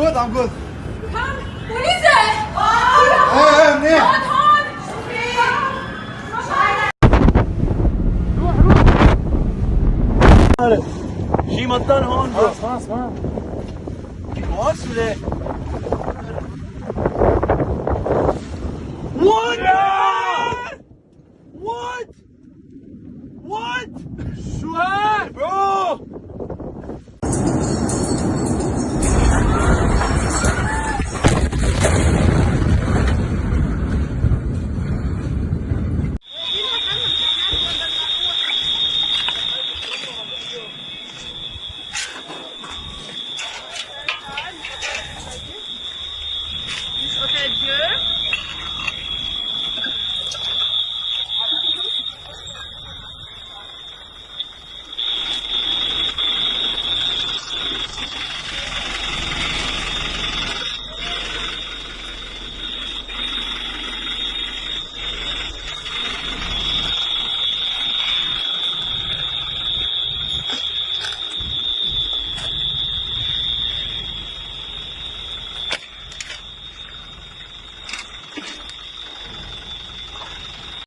good I'm good هم پلیسه ايه ايه منيح هون هون شي مطن هون خلاص خلاص ما هون سوري What? What? What? شو هاد؟ Ôte à Dieu.